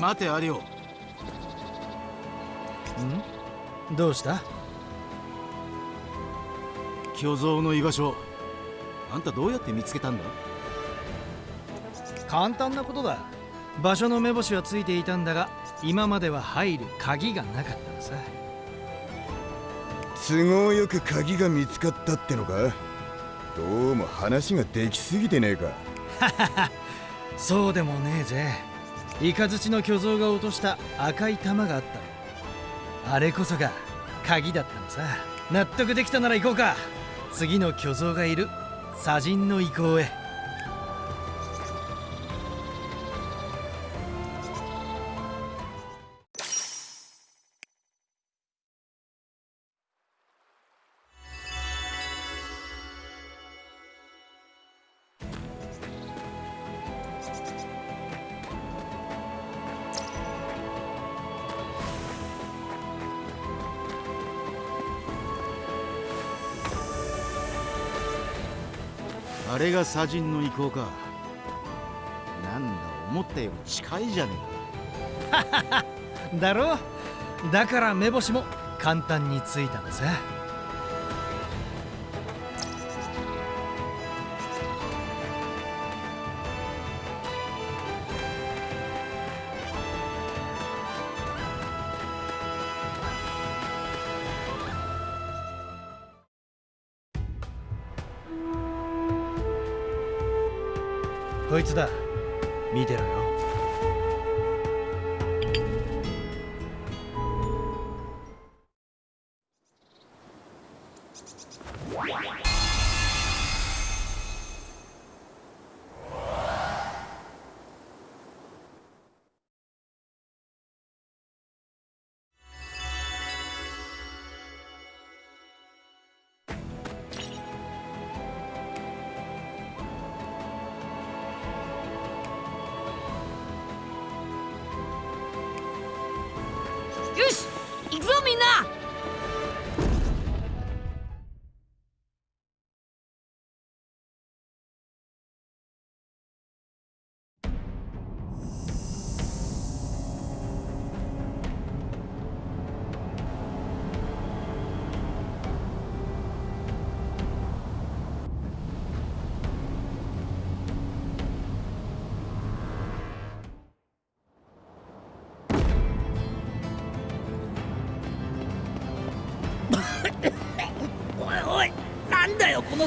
待てアリオん？どうした？巨像の居場所あんたどうやって見つけたんだ？簡単なことだ。場所の目星はついていたんだが今までは入る鍵がなかったのさ。都合よく鍵が見つかったってのか？どうも話ができすぎてねえか。そうでもねえぜイカズチの巨像が落とした赤い玉があった。あれこそが鍵だったのさ。納得できたなら行こうか。次の巨像がいる。砂人の遺構へ。あれが砂人の意向か。なんだ思ったより近いじゃねえか。だろだから目星も簡単についたのさ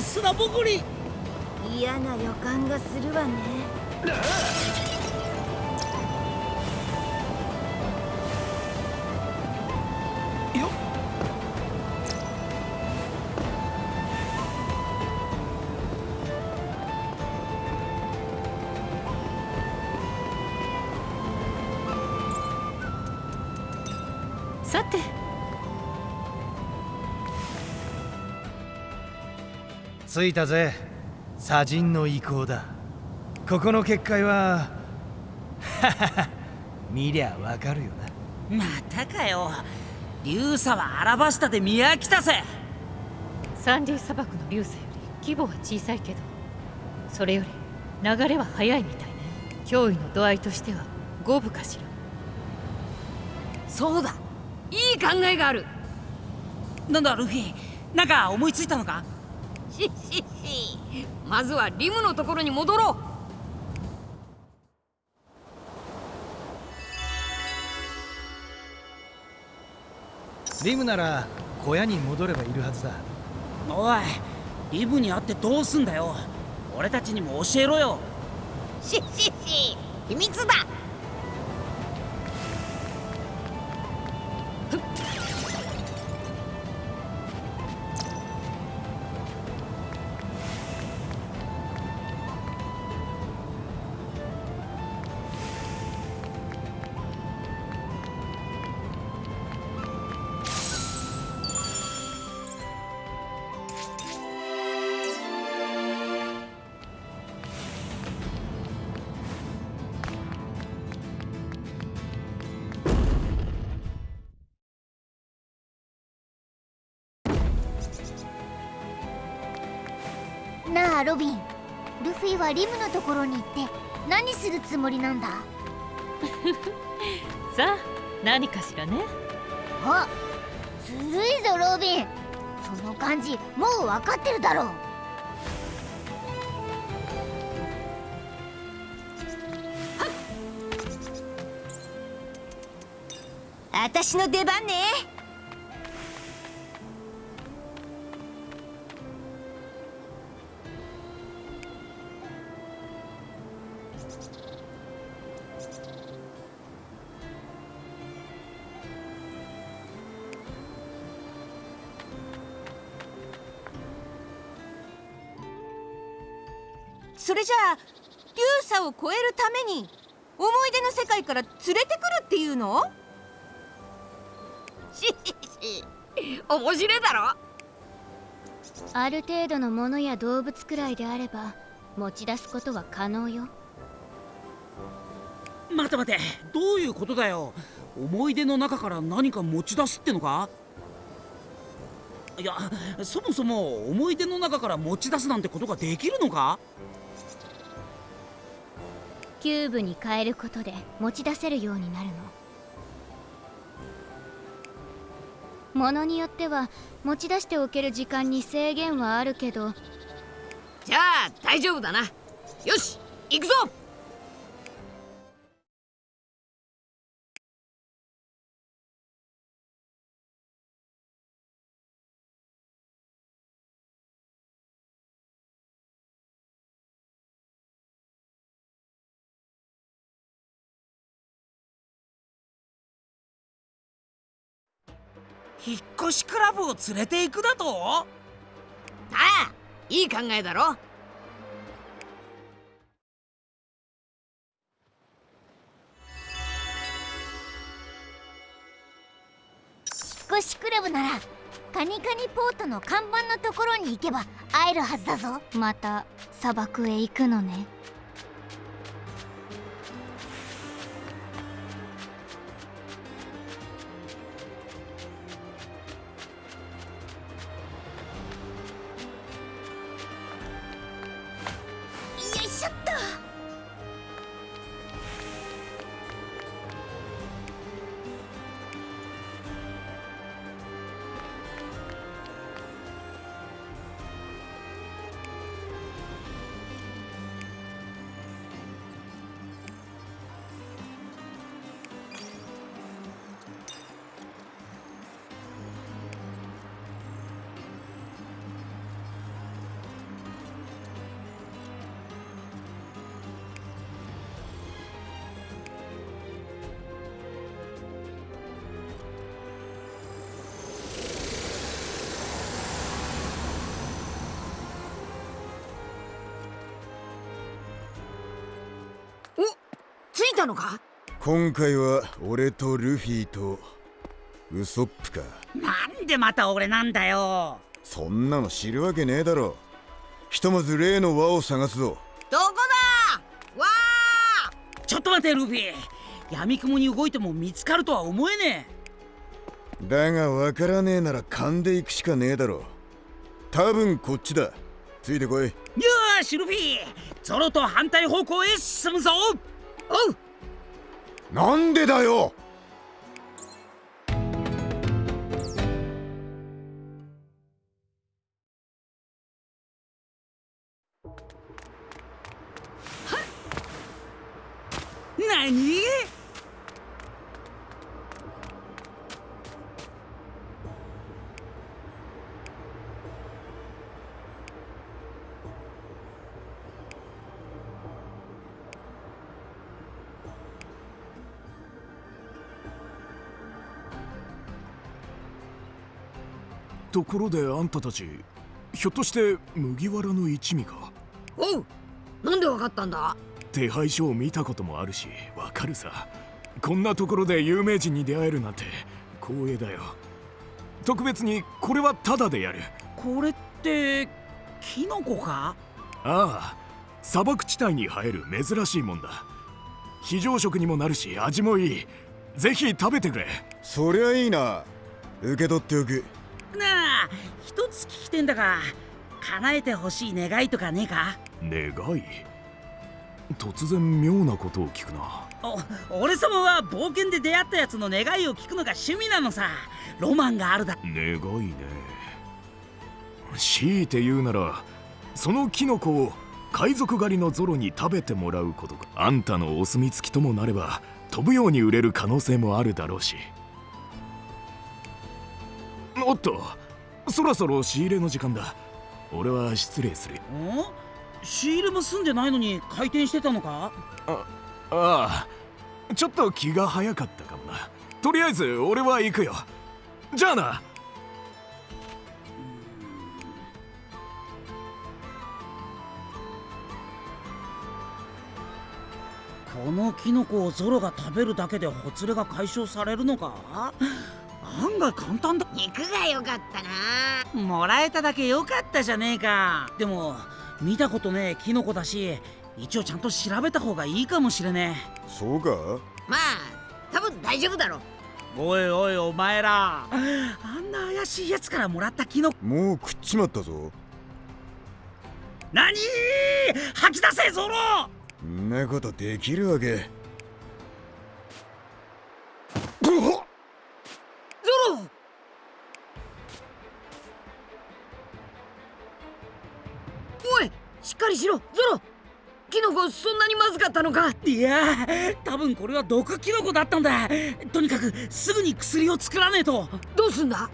砂ぼこり嫌な予感がするわね。着いたぜ。砂人の意向だ。ここの結界は 見りゃわかるよな。またかよ。流砂はアラバスタで見飽きたぜサンディ砂漠の流砂より規模は小さいけどそれより流れは速いみたいね。脅威の度合いとしては五分かしら。そうだ。いい考えがある。なんだルフィ。なんか思いついたのか？まずはリムのところに戻ろうリムなら小屋に戻ればいるはずだおいリブに会ってどうすんだよ俺たちにも教えろよしっしっし秘密だはリムのところに行って何するつもりなんだ？さあ何かしらね。あずるいぞロビン。その感じもう分かってるだろう。私の出番ねえるために思い出の世界から連れてくるっていうの？し し面白いだろ？ある程度のものや動物くらいであれば持ち出すことは可能よ。待て待てどういうことだよ？思い出の中から何か持ち出すってのか？いやそもそも思い出の中から持ち出すなんてことができるのか？キューブに変えることで持ち出せるようになるの。ものによっては持ち出しておける時間に制限はあるけど。じゃあ大丈夫だな。よし行くぞ。引っ越しクラブを連れて行くだと？ああいい考えだろ。引っ越しクラブならカニカニポートの看板のところに行けば会えるはずだぞ。また砂漠へ行くのねたのか？今回は俺とルフィとウソップか。なんでまた俺なんだよ？そんなの知るわけねえだろ。ひとまず例の輪を探すぞ。どこだ？わあ！ちょっと待てルフィ。闇雲に動いても見つかるとは思えねだがわからねえなら勘で行くしかねえだろ。多分こっちだ。ついてこい。えよーしルフィ。ゾロと反対方向へ進むぞ。おうなんでだよ？ところであんたたちひょっとして麦わらの一味か？おうなんでわかったんだ？手配書を見たこともあるしわかるさ。こんなところで有名人に出会えるなんて光栄だよ。特別にこれはタダでやる。これってキノコか？ああ砂漠地帯に生える珍しいもんだ。非常食にもなるし味もいい。ぜひ食べてくれ。そりゃいいな。受け取っておく一つ聞きてんだが叶えてほしい願いとかねえか？願い？突然妙なことを聞くな。お俺様は冒険で出会ったやつの願いを聞くのが趣味なのさ。ロマンがあるだ。願いね。強いて言うならそのキノコを海賊狩りのゾロに食べてもらうことか。あんたのお墨付きともなれば飛ぶように売れる可能性もあるだろうし。おっとそろそろ仕入れの時間だ。俺は失礼する。ん仕入れも済んでないのに回転してたのか？あああ。ちょっと気が早かったかもな。とりあえず俺は行くよ。じゃあな。このキノコをゾロが食べるだけでほつれが解消されるのか？案外簡単だ？肉が良かったな。もらえただけ良かったじゃねえか。でも見たことねえキノコだし一応ちゃんと調べた方がいいかもしれねそうか？まあ多分大丈夫だろえおいおいお前ら。あんな怪しいやつからもらったキノコ。もう食っちまったぞ。何？吐き出せゾロんなことできるわけゾロおいしっかりしろゾロ。キノコそんなにまずかったのか。いや多分これは毒キノコだったんだ。とにかくすぐに薬を作らねえと。どうすんだ？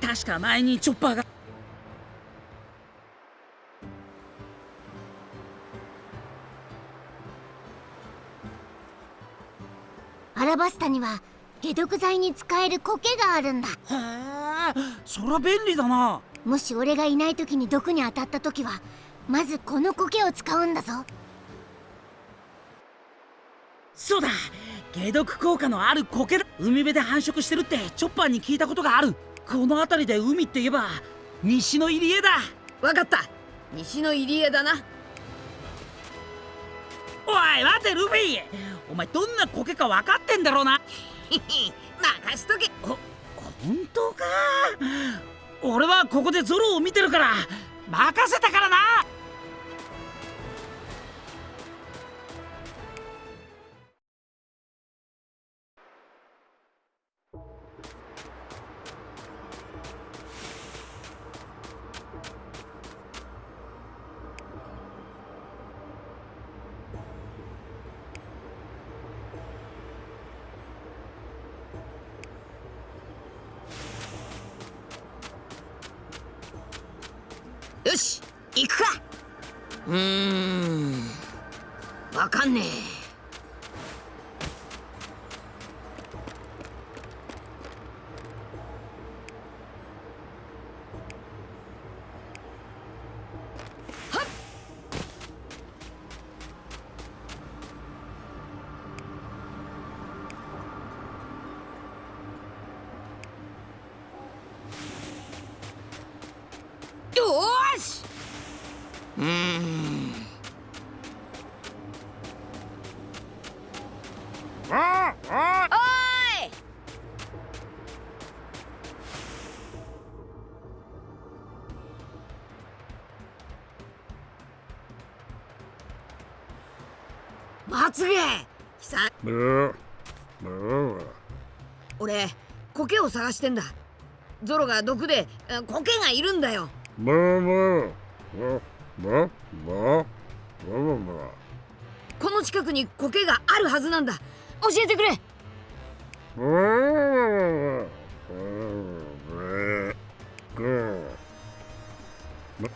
確か前にチョッパーが。アラバスタには解毒剤に使える苔があるんだ。へえそりゃ便利だな。もし俺がいない時に毒に当たった時はまずこの苔を使うんだぞ。そうだ。解毒効果のある苔だ。海辺で繁殖してるってチョッパーに聞いたことがある。この辺りで海って言えば西の入り江だ。わかった。西の入り江だな。おい待てルフィ。お前どんな苔か分かってんだろうな任しとけ。ほ本当か。俺はここでゾロを見てるから任せたからな。俺苔を探してんだ。ゾロが毒で苔がいるんだよ。この近くに苔があるはずなんだ教えてくれ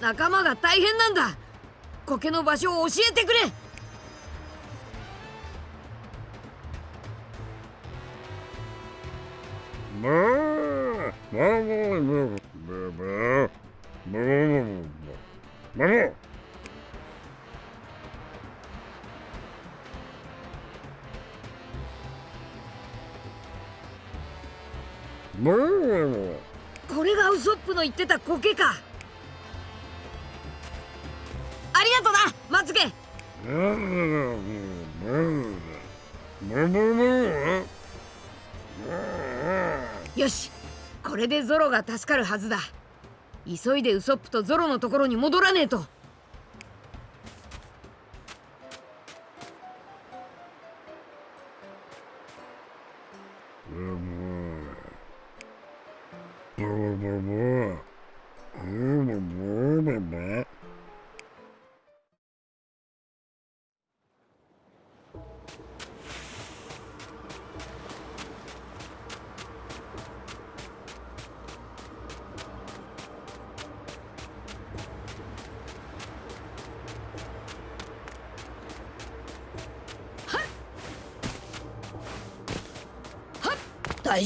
仲間が大変なんだ苔の場所を教えてくれってた苔か。ありがとなまつげよしこれでゾロが助かるはずだ。急いでウソップとゾロのところに戻らねえと。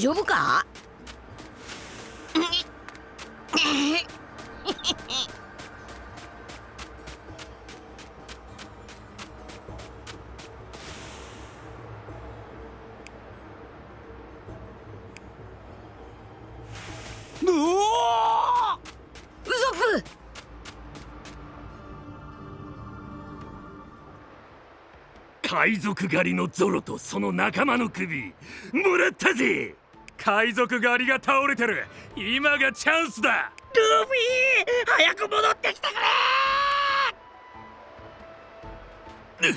丈夫か？海賊狩りのゾロとその仲間の首もらったぜ！海賊狩りが倒れてる。今がチャンスだ。ルフィ早く戻ってきてくれ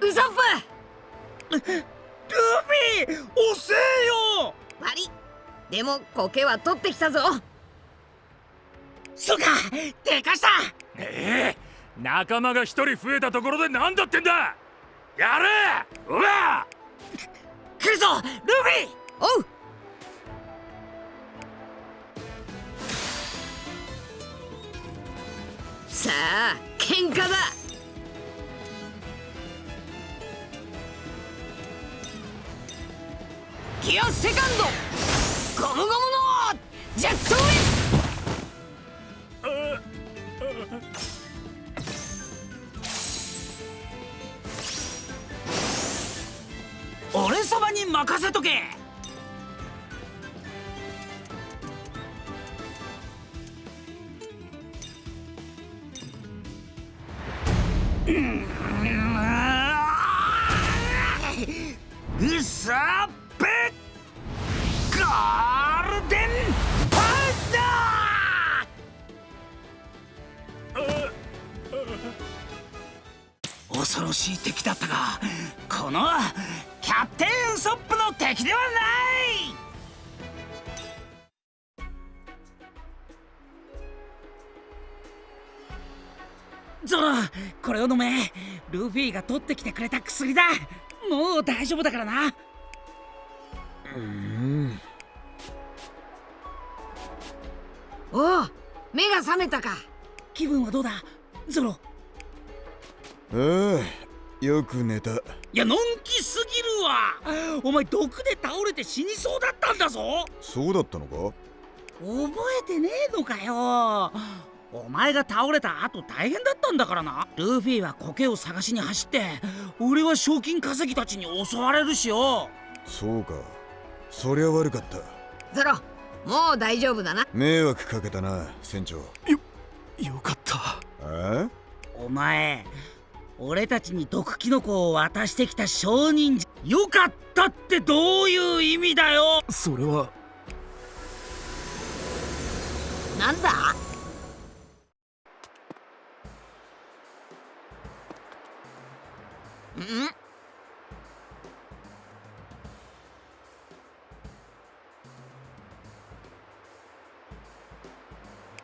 ウソップ!ルフィ遅えよ!悪い。でも苔は取ってきたぞ。そうかでかした!ええ仲間が一人増えたところで何だってんだ!やれ!うわ来るぞルフィ！おう。さあ喧嘩だ。ギアセカンド。ゴムゴムのジェットウィ俺様に任せとけ。う んってきてくれた薬だ。もう大丈夫だからな。おお目が覚めたか。気分はどうだ？ゾロ。ああよく寝た。いやのんきすぎるわ。お前毒で倒れて死にそうだったんだぞ。そうだったのか？覚えてねえのかよお前が倒れた後大変だったんだからな。ルフィは苔を探しに走って俺は賞金稼ぎたちに襲われるしよ。そうか。そりゃ悪かった。ゾロもう大丈夫だな。迷惑かけたな船長。よかった。ああお前俺たちに毒キノコを渡してきた証人じゃ。よかったってどういう意味だよ。それは。なんだ？ん。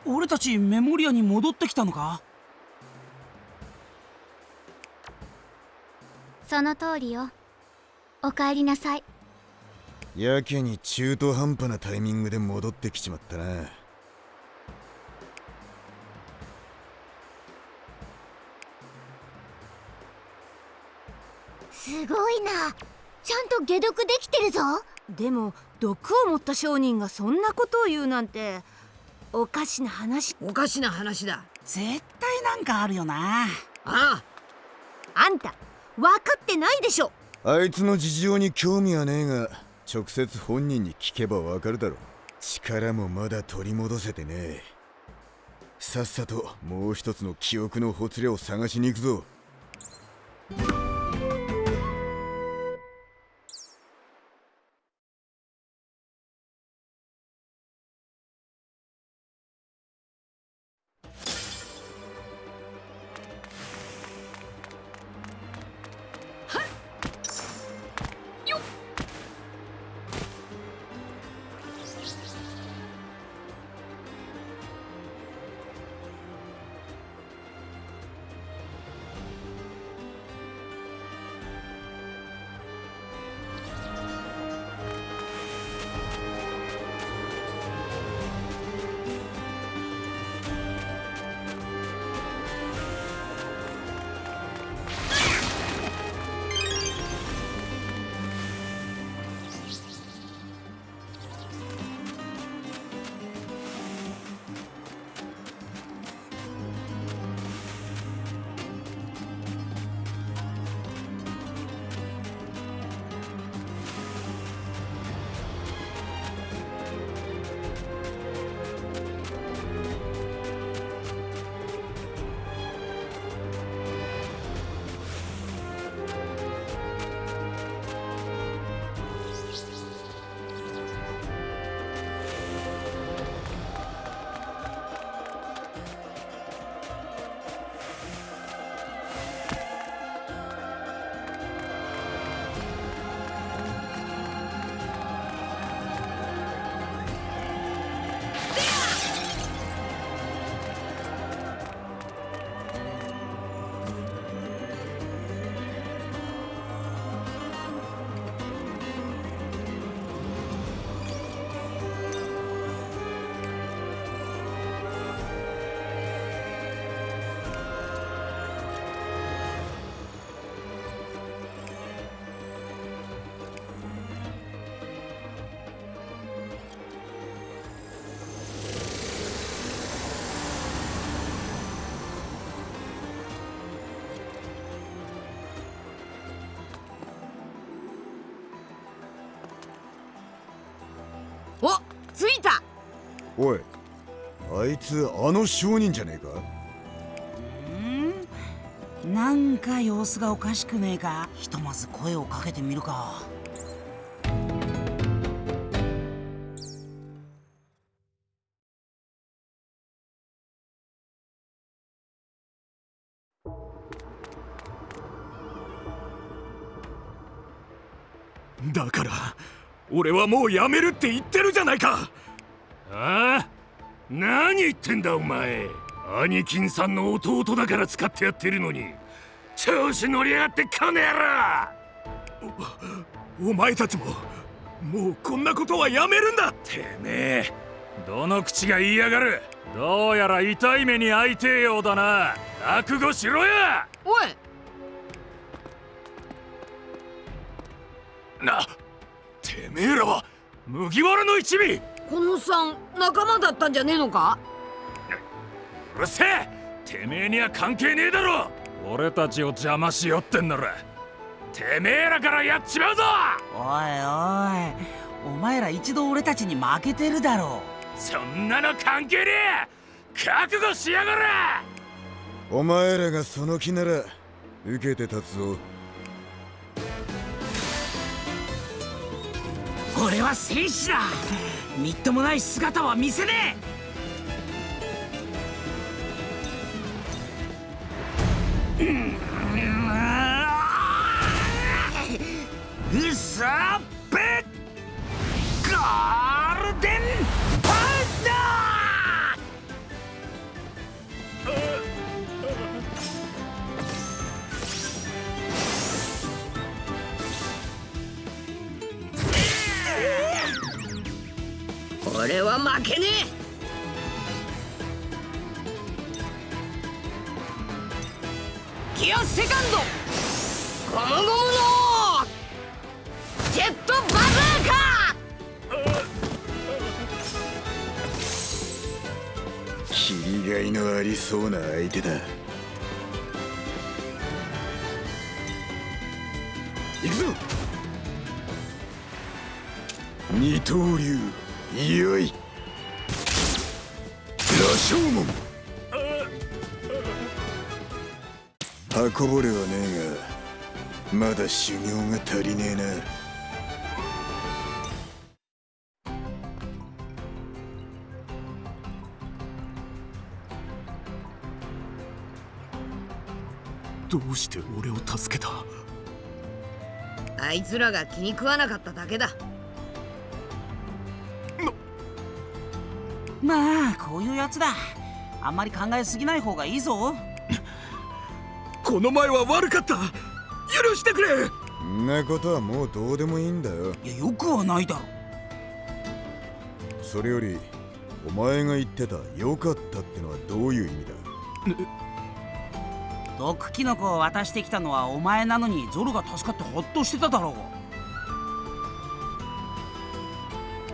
俺たちメモリアに戻ってきたのか？その通りよ。お帰りなさい。やけに中途半端なタイミングで戻ってきちまったなと解毒できてるぞ。でも毒を持った商人がそんなことを言うなんておかしな話。おかしな話だ。絶対なんかあるよな。ああ。あんた分かってないでしょ。あいつの事情に興味はねえが直接本人に聞けばわかるだろ力もまだ取り戻せてねえ。さっさともう一つの記憶のほつれを探しに行くぞおいあいつあの商人じゃねえか？うん？なんか様子がおかしくねえか？ひとまず声をかけてみるか。だから俺はもうやめるって言ってるじゃないかああ何言ってんだお前。兄貴さんの弟だから使ってやってるのに。調子乗りやがってこの野郎。お前たちももうこんなことはやめるんだ。てめえ。どの口が言いやがる。どうやら痛い目に遭いてえようだな。覚悟しろや。おい。なてめえらは麦わらの一味このおっさん仲間だったんじゃねえのか？うるせえ！てめえには関係ねえだろ！俺たちを邪魔しよってんなら。てめえらからやっちまうぞ！おいおい。お前ら一度俺たちに負けてるだろそんなの関係ねえ！覚悟しやがれ！お前らがその気なら受けて立つぞ。俺は戦士だみっともない姿は見せねえ。うさっぺ。ガールデン俺は負けねえ。ギアセカンド。ゴムゴムのジェットバズーカ切りがいのありそうな相手だ。行くぞ。二刀流。よい。羅生門。運ぼれはねえがまだ修行が足りねえな。どうして俺を助けた？あいつらが気に食わなかっただけだまあこういうやつだ。あんまり考えすぎない方がいいぞ。この前は悪かった。許してくれ。んなことはもうどうでもいいんだよ。いやよくはないだろ。それよりお前が言ってた「良かった」ってのはどういう意味だ？毒キノコを渡してきたのはお前なのにゾルが助かってほっとしてただろう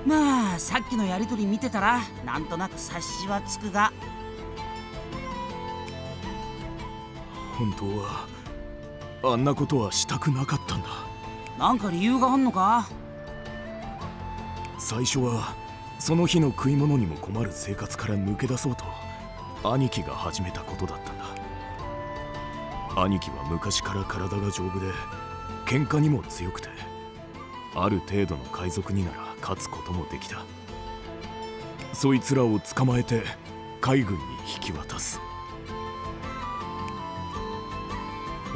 まあさっきのやりとり見てたらなんとなく察しはつくが。本当はあんなことはしたくなかったんだ。なんか理由があんのか？最初はその日の食い物にも困る生活から抜け出そうと兄貴が始めたことだったんだ。兄貴は昔から体が丈夫で喧嘩にも強くてある程度の海賊になら勝つこともできた。そいつらを捕まえて海軍に引き渡す。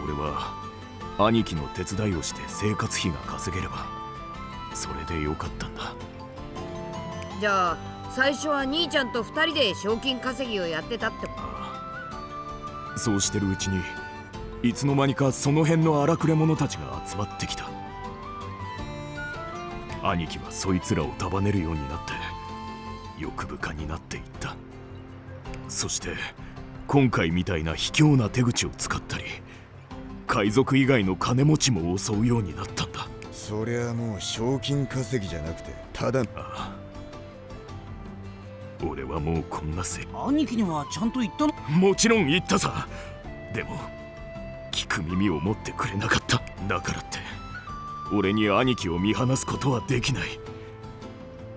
俺は兄貴の手伝いをして生活費が稼げればそれでよかったんだ。じゃあ最初は兄ちゃんと二人で賞金稼ぎをやってたってそうしてるうちにいつの間にかその辺の荒くれ者たちが集まってきた兄貴はそいつらを束ねるようになって欲深になっていった。そして今回みたいな卑怯な手口を使ったり海賊以外の金持ちも襲うようになったんだ。そりゃもう賞金稼ぎじゃなくてただああ。俺はもうこんなせ兄貴にはちゃんと言ったの？もちろん言ったさ。でも聞く耳を持ってくれなかった。だからって俺に兄貴を見放すことはできない。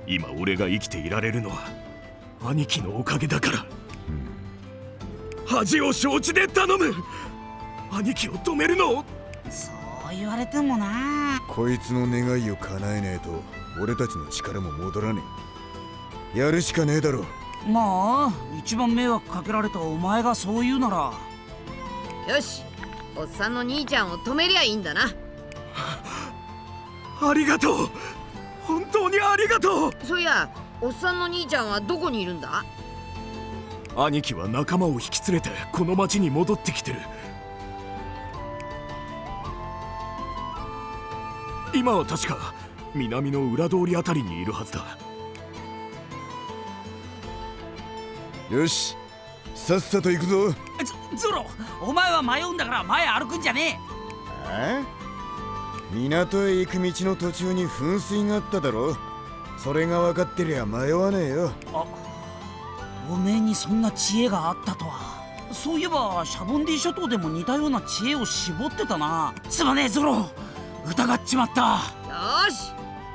今俺が生きていられるのは兄貴のおかげだから、恥を承知で頼む。兄貴を止めるの。をそう言われてもな。こいつの願いを叶えねえと俺たちの力も戻らねえ。やるしかねえだろ。まあ一番迷惑かけられたお前がそう言うなら。よしおっさんの兄ちゃんを止めりゃいいんだな ありがとう。本当にありがとう。そういやおっさんの兄ちゃんはどこにいるんだ？兄貴は仲間を引き連れてこの町に戻ってきてる。今は確か南の裏通りあたりにいるはずだ。よしさっさと行くぞ。ゾゾロお前は迷うんだから前歩くんじゃねえ？港へ行く道の途中に噴水があっただろそれが分かってりゃ迷わねえよ。あおめえにそんな知恵があったとは。そういえばシャボンディ諸島でも似たような知恵を絞ってたな。すまねえゾロ。疑っちまった。よし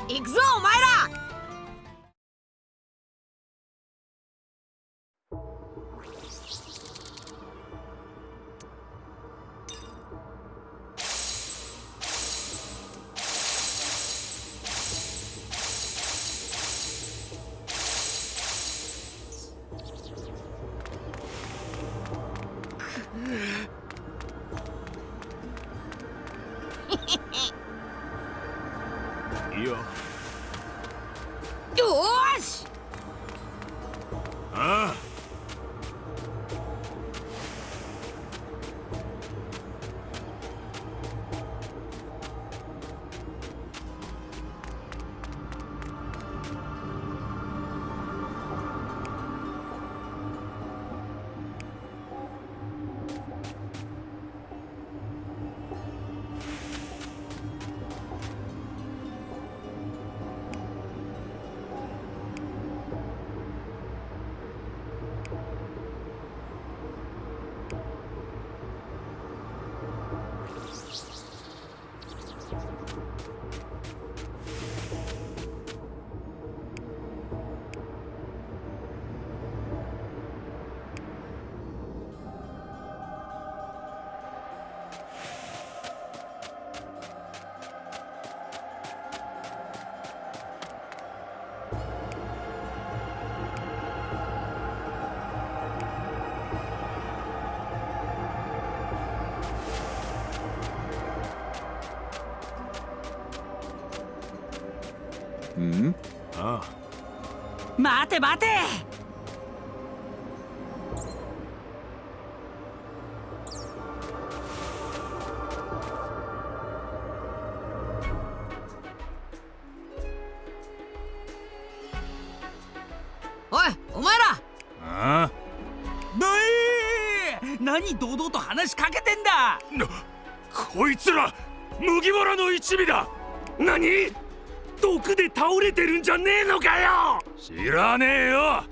行くぞお前ら待よ知らねえよ。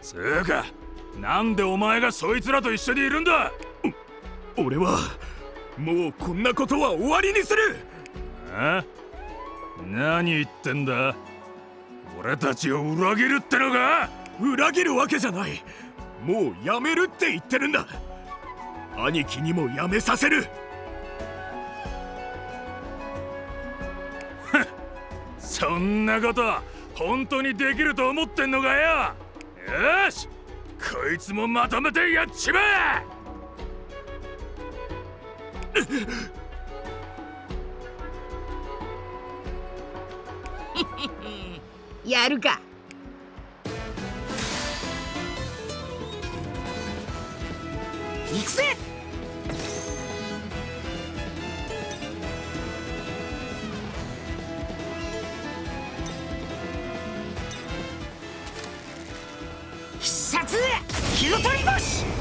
つうかなんでお前がそいつらと一緒にいるんだ？俺はもうこんなことは終わりにする。あ何言ってんだ？俺たちを裏切るってのか裏切るわけじゃない。もうやめるって言ってるんだ。兄貴にもやめさせる。そんなこと本当にできると思ってんのかよ?よし!こいつもまとめてやっちまえ! やるか。行くぜ!よし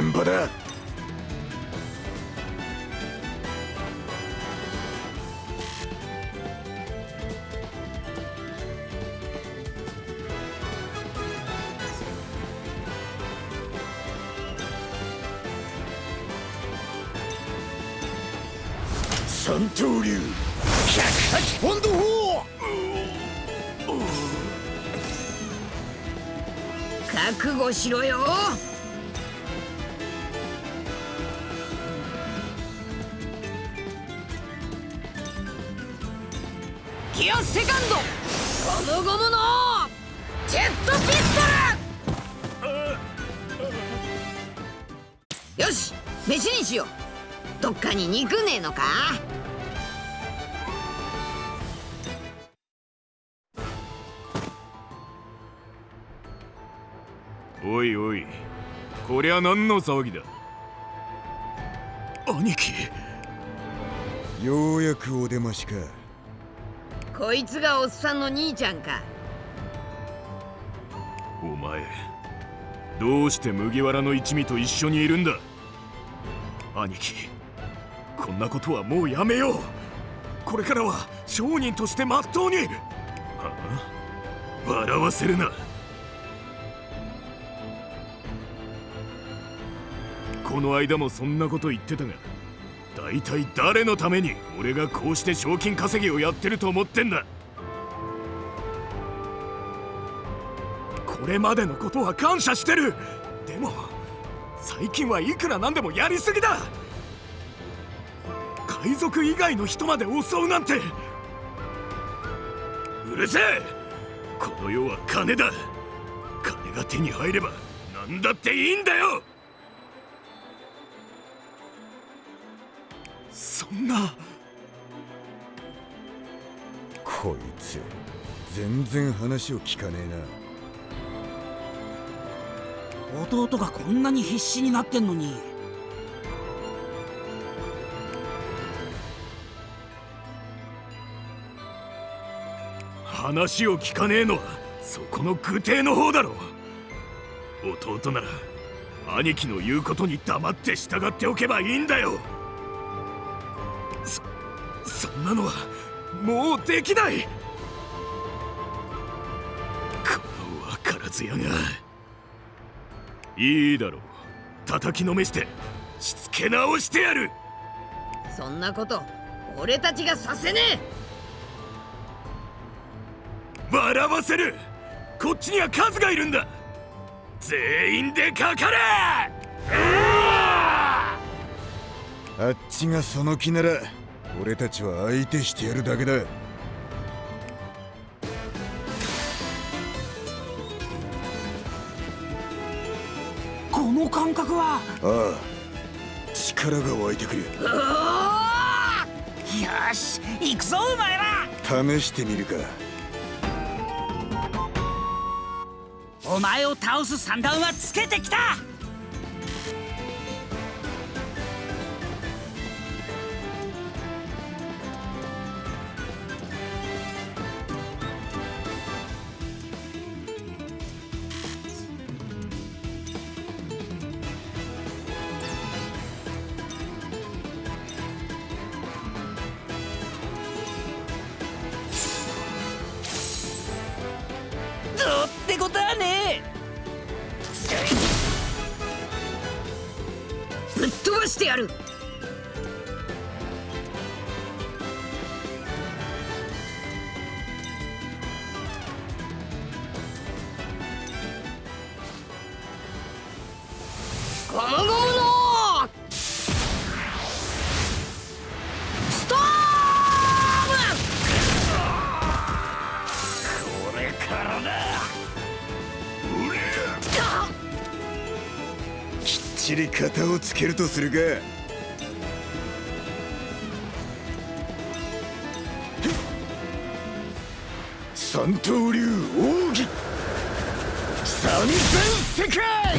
場だ三刀流百八ポンド砲覚悟しろよ何の騒ぎだ？兄貴。ようやくお出ましか。こいつがおっさんの兄ちゃんか。お前どうして麦わらの一味と一緒にいるんだ？兄貴こんなことはもうやめよう。これからは商人としてまっとうに。はあ？笑わせるなこの間もそんなこと言ってたが大体誰のために俺がこうして賞金稼ぎをやってると思ってんだ？これまでのことは感謝してる！でも最近はいくらなんでもやりすぎだ！海賊以外の人まで襲うなんて！うるせえ！この世は金だ！金が手に入れば何だっていいんだよ！そんな。こいつ全然話を聞かねえな。弟がこんなに必死になってんのに。話を聞かねえのはそこの愚帝の方だろ弟なら兄貴の言うことに黙って従っておけばいいんだよんなのはもうできない。この分からず屋が。いいだろう。叩きのめしてしつけ直してやる。そんなこと俺たちがさせね笑わせる。こっちには数がいるんだ。全員でかかれ。あっちがその気なら俺たちは相手してやるだけだ。この感覚は？ああ力が湧いてくる。よし行くぞお前ら！試してみるか。お前を倒す算段はつけてきたけるとするか。三刀流奥義。三千世界。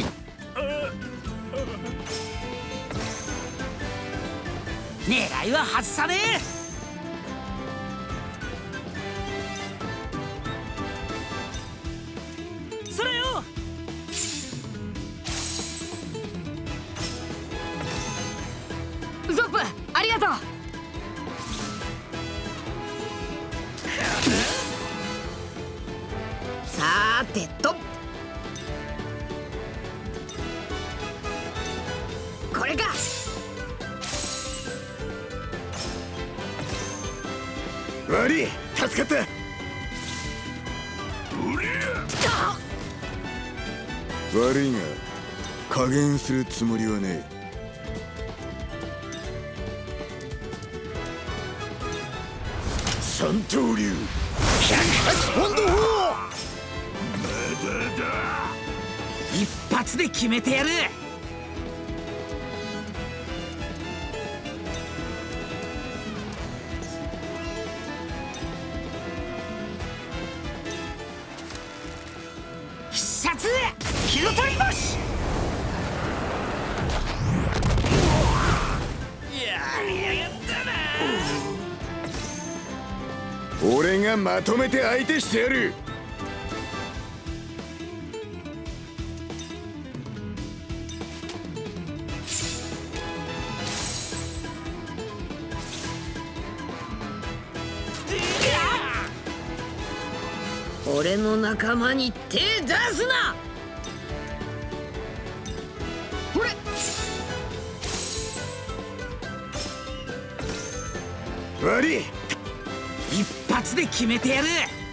悪いが加減するつもりはねえ。三刀流。108ポンド砲一発で決めてやる。まとめて相手してやる。俺の仲間に手出すな！ほれ！悪い。一発で決めてやる。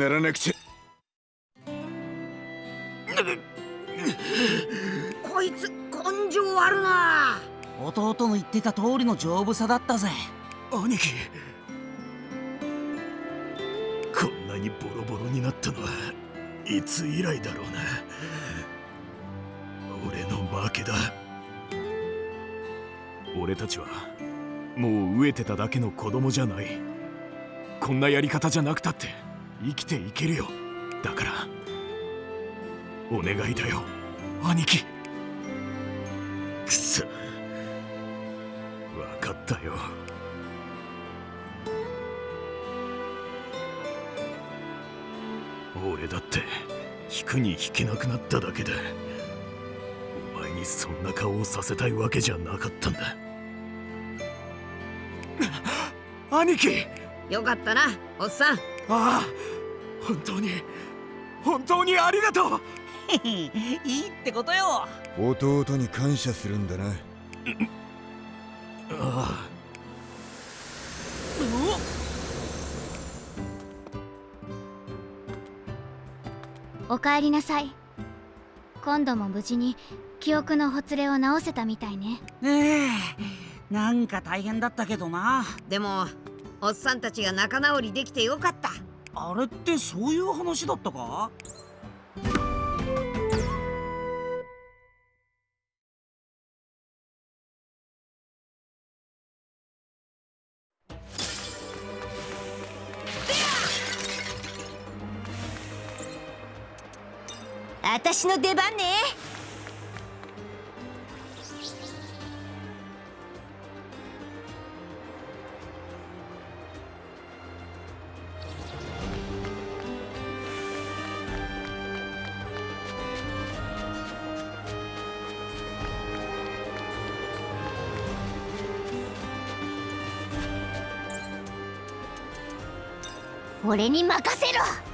ならなくちゃこいつ根性あるな。弟の言ってた通りの丈夫さだったぜ。兄貴。こんなにボロボロになったのはいつ以来だろうな。俺の負けだ。俺たちはもう飢えてただけの子供じゃない。こんなやり方じゃなくたって生きていけるよ。だからお願いだよ。兄貴。くそ。分かったよ。俺だって引くに引けなくなっただけでお前にそんな顔をさせたいわけじゃなかったんだ。兄貴。よかったなおっさんああ本当に本当にありがとう。いいってことよ。弟に感謝するんだな。あおかえりなさい。今度も無事に記憶のほつれを直せたみたいね。ええなんか大変だったけどな。でもおっさんたちが仲直りできてよかった。あれってそういう話だったか？私の出番ね俺に任せろ。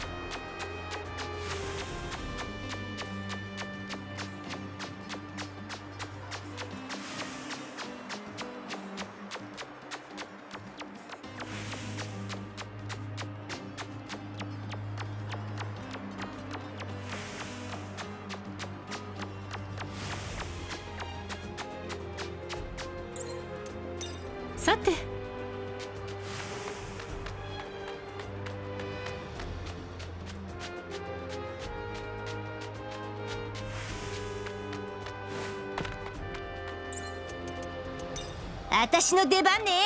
私の出番ね。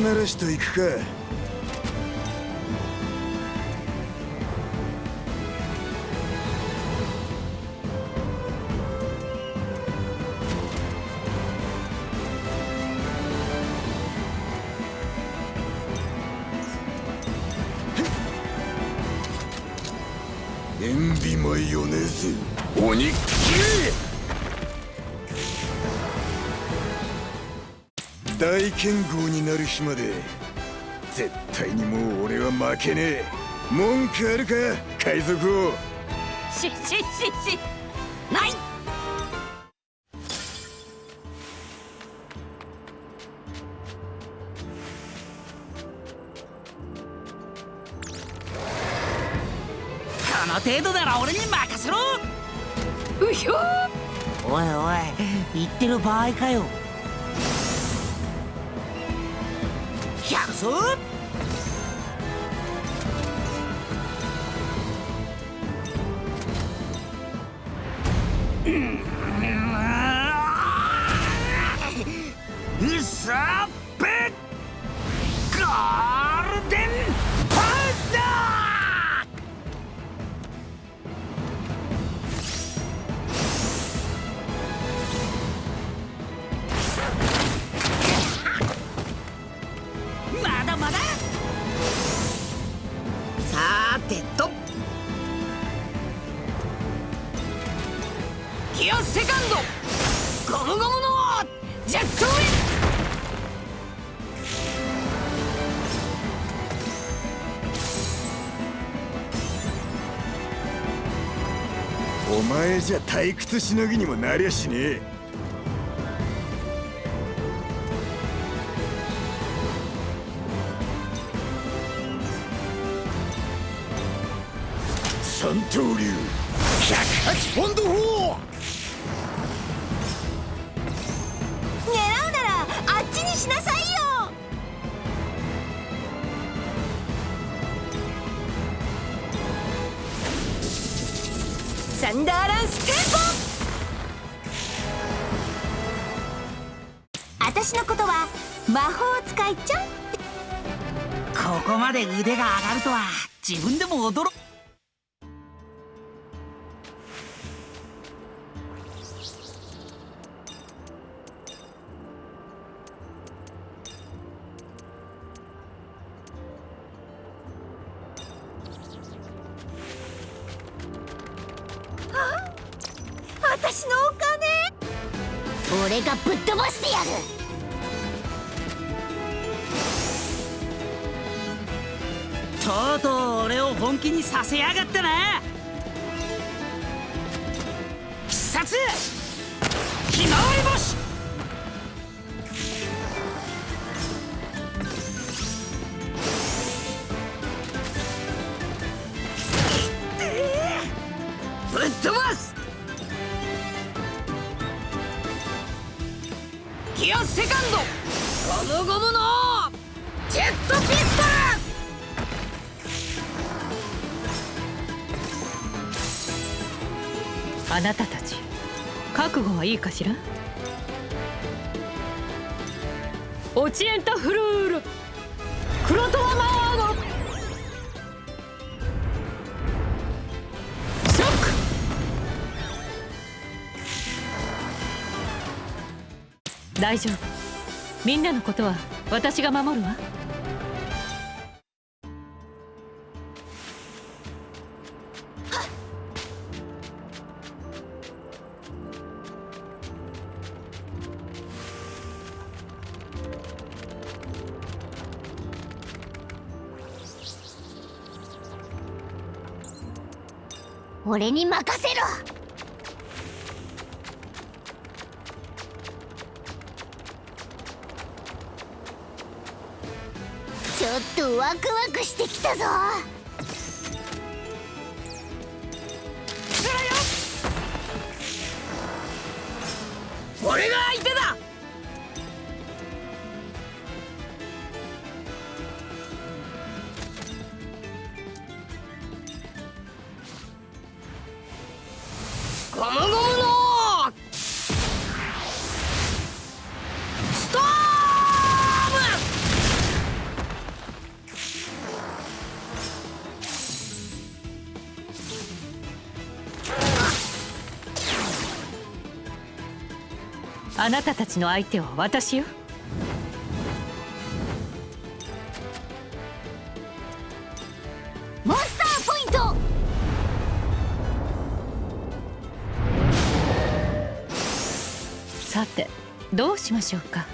慣らしといくか塩ビマヨネズ鬼切れ大剣豪になる日まで。絶対にもう俺は負けねえ。文句あるか？海賊王。ししししない。この程度なら俺に任せろ。うひょおいおい言ってる場合かよキアセカンド。ゴムゴムのジェットウィン。お前じゃ退屈しのぎにもなりゃしねえ。三刀流。108ポンド砲しなさいよ。サンダーランステンポ私のことは魔法使いちゃんここまで腕が上がるとは自分でも驚私かしら？オチエンタフルールクロトワマーゴショック。大丈夫。みんなのことは私が守るわ俺に任ゴムゴムのストームあなたたちの相手は私よ。しましょうか。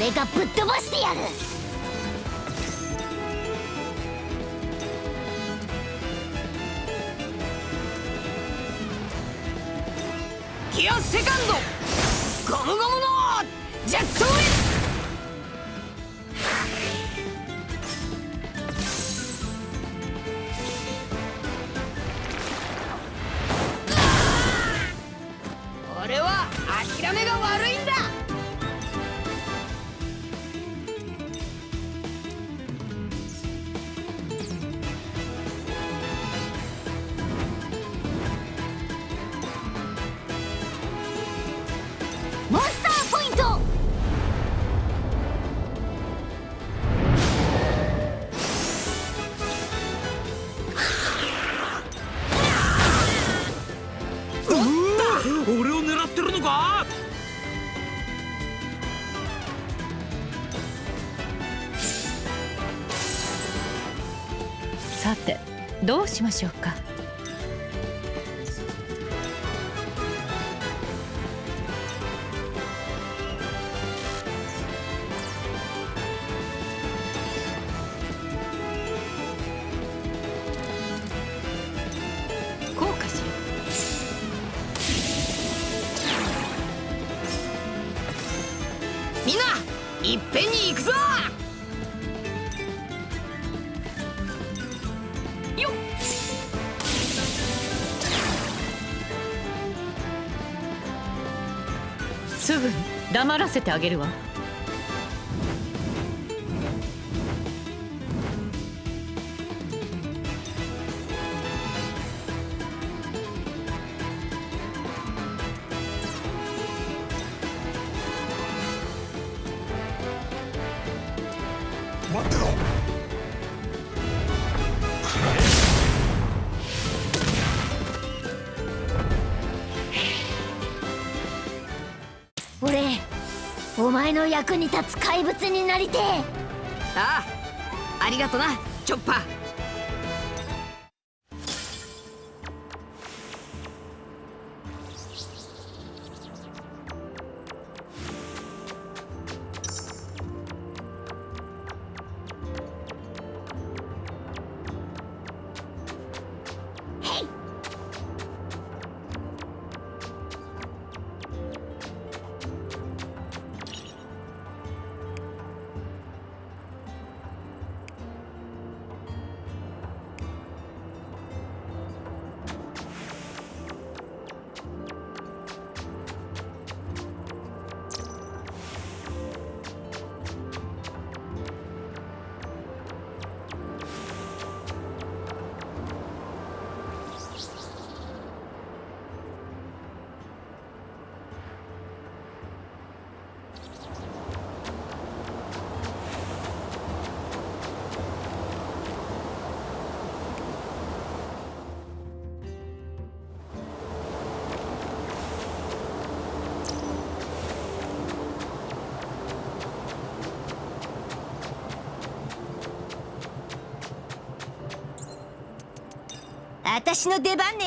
俺がぶっ飛ばしてやる。しましょう。らせてあげるわ。怪物になりてああありがとなチョッパー。私の出番ね。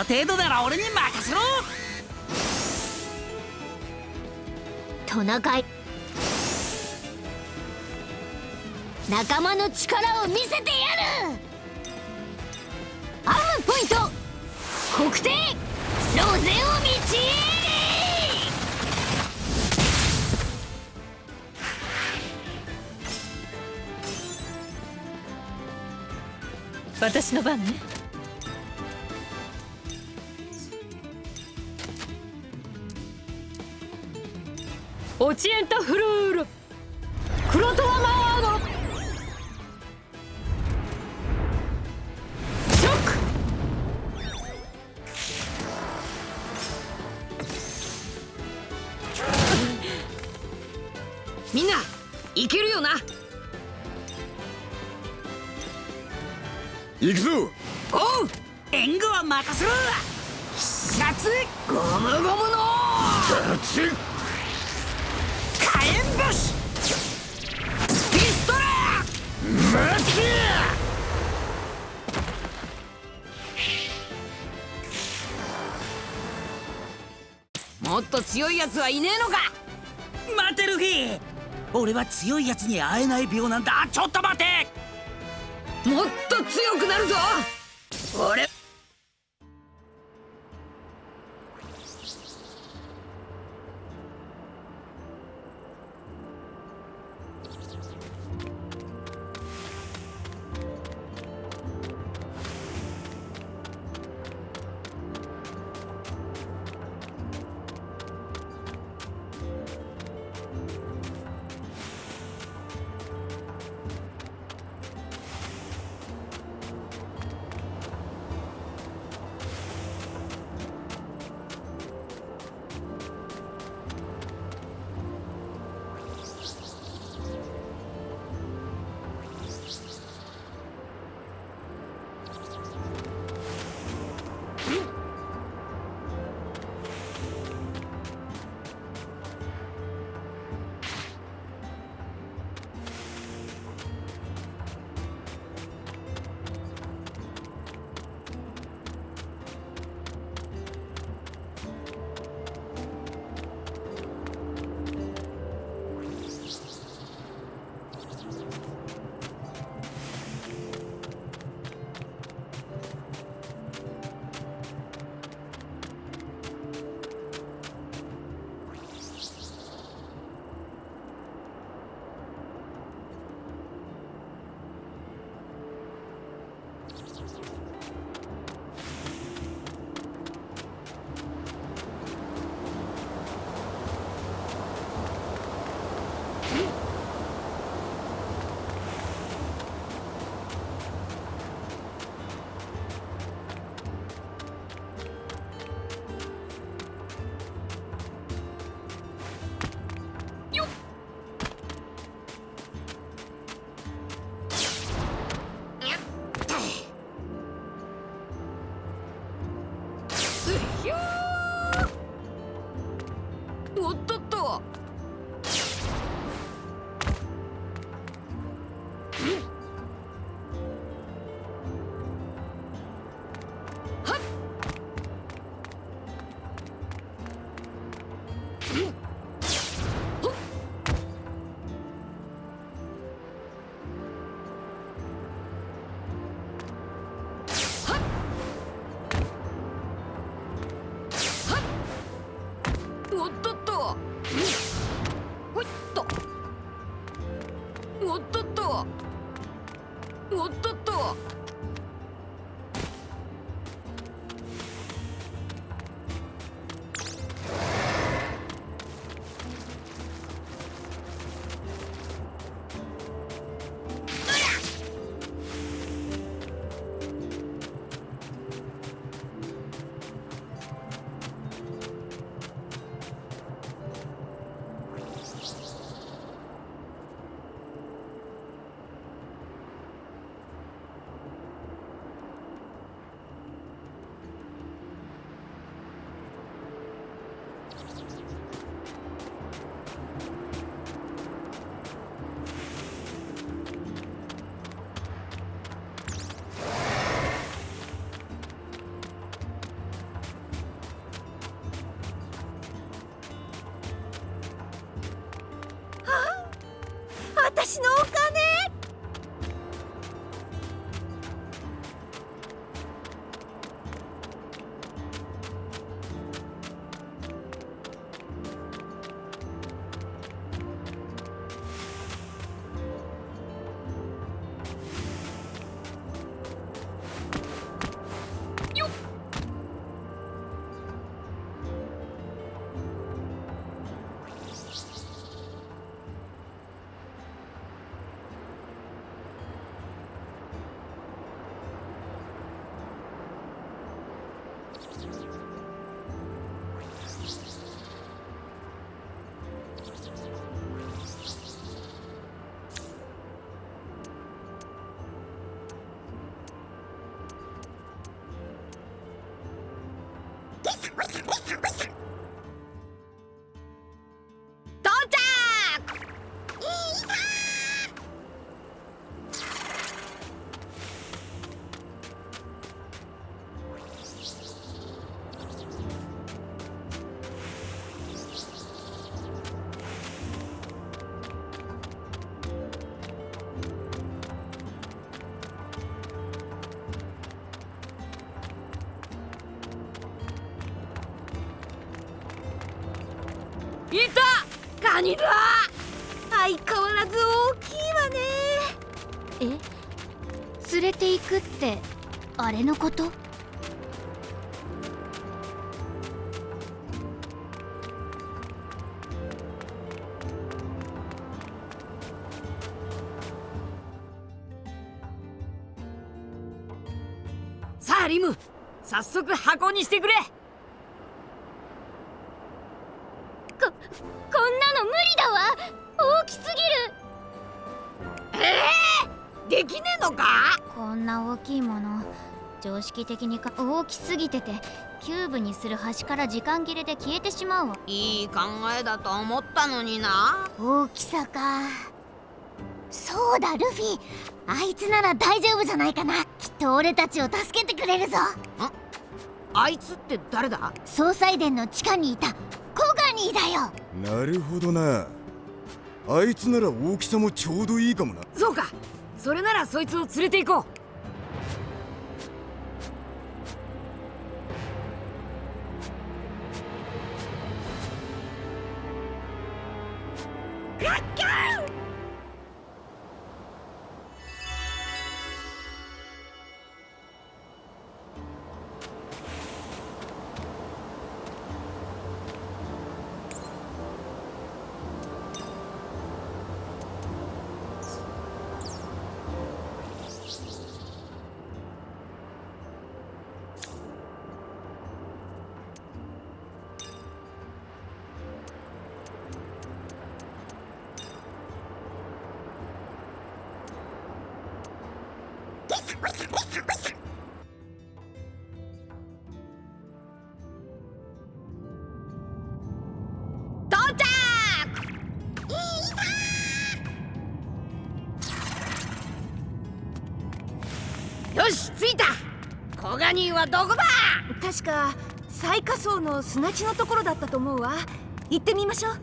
の程度なら俺に任せろ。トナカイ仲間の力を見せてやる。アームポイント。黒点。ロゼオミチエリ私の番ね。オチエンタフルー。と強いやつはいねえのか。待てルフィ俺は強いやつに会えない病なんだ。ちょっと待て。もっと強くなるぞ。俺何だ相変わらず大きいわね。え連れて行くってあれのこと？さあリム。早速箱にしてくれ常識的にか大きすぎててキューブにする端から時間切れで消えてしまうわ。いい考えだと思ったのにな。大きさか。そうだルフィ。あいつなら大丈夫じゃないかな。きっと俺たちを助けてくれるぞ。あいつって誰だ？総裁殿の地下にいた。コガニーだよ。なるほどな。あいつなら大きさもちょうどいいかもな。そうか。それならそいつを連れて行こう着いた。コガニーはどこだ？確か最下層の砂地のところだったと思うわ。行ってみましょう。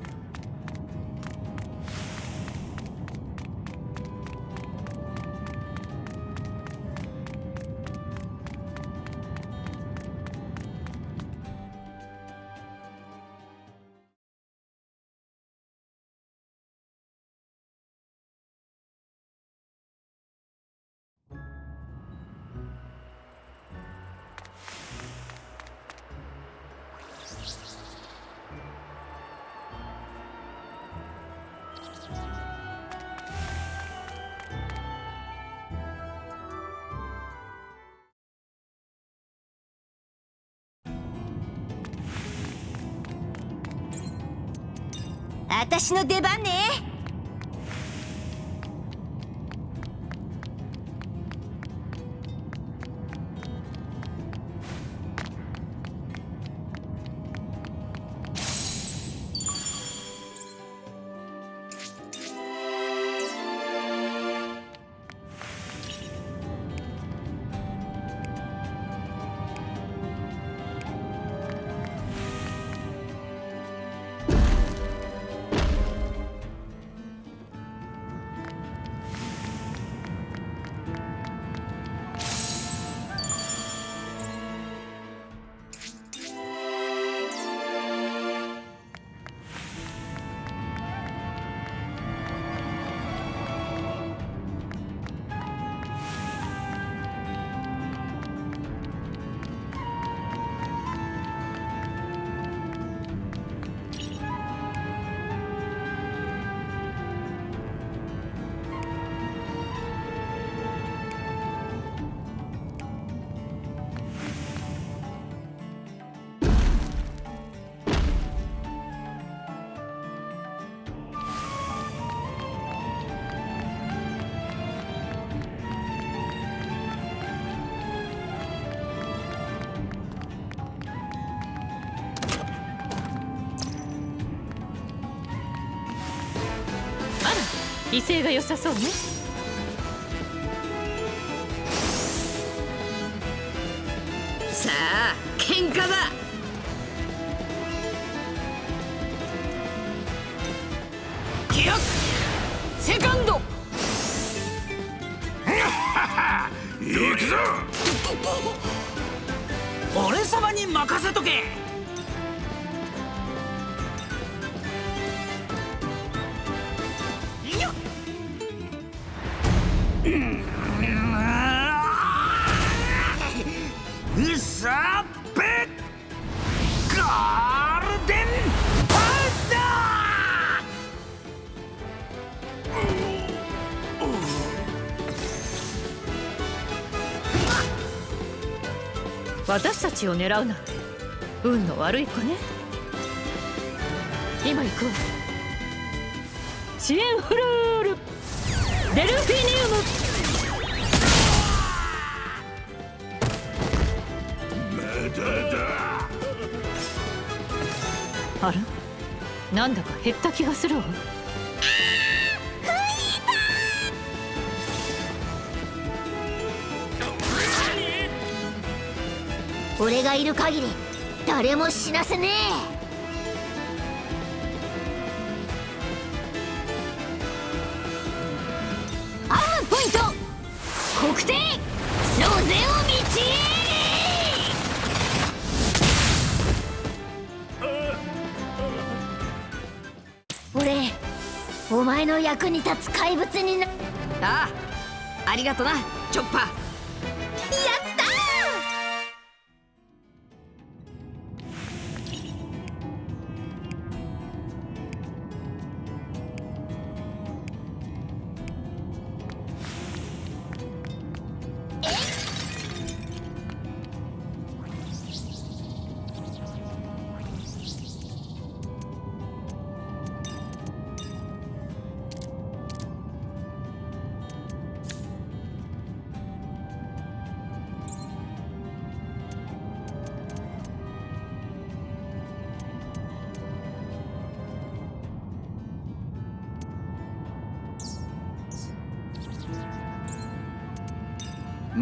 私の出番ね。さそうね。うさべガールデンパウダ私たちを狙うなん。て運の悪い子ね今行くわ支援フルールデルフィニウム。あら？なんだか減った気がするわ。俺がいる限り誰も死なせねえ役に立つ怪物になああありがとなチョッパー。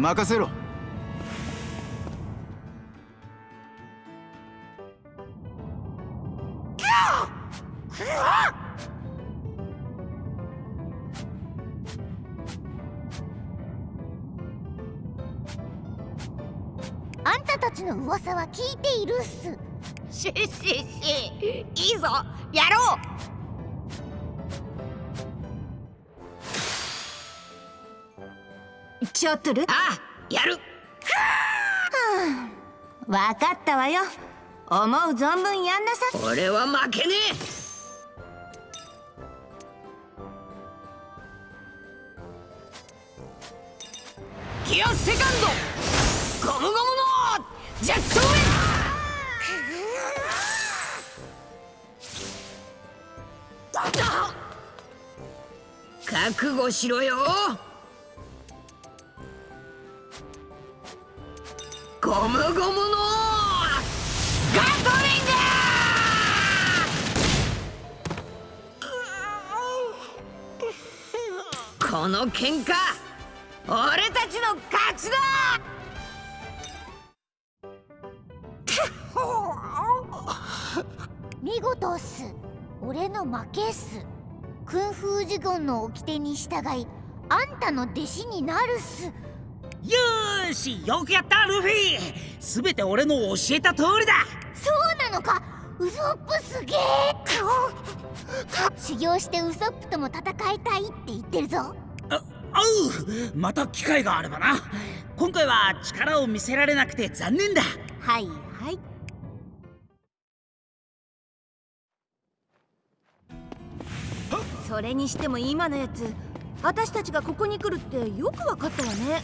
任せろ。あんたたちの噂は聞いているっす。しししいいぞ。やろう。ちょっとルわよ。思う存分やんなさ。俺は負けねえ。ギアセカンド。ゴムゴムのジェットウェイ覚悟しろよ。ゴムゴムのこの喧嘩俺たちの勝ちだ！見事っす。俺の負けっす。訓風呪言の掟に従いあんたの弟子になるっす。よーしよくやったルフィ！全て俺の教えた通りだ！そうなのか！ウソップすげえ修行してウソップとも戦いたいって言ってるぞうまた機会があればな。今回は力を見せられなくて残念だ。はいはい。それにしても今のやつ私たちがここに来るってよくわかったわね。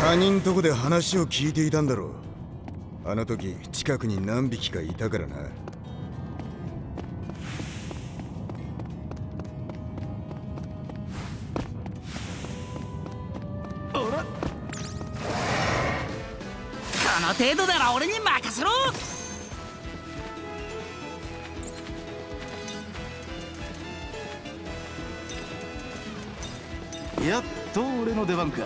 他人とこで話を聞いていたんだろう。あの時近くに何匹かいたからな程度なら俺に任せろ。やっと俺の出番か。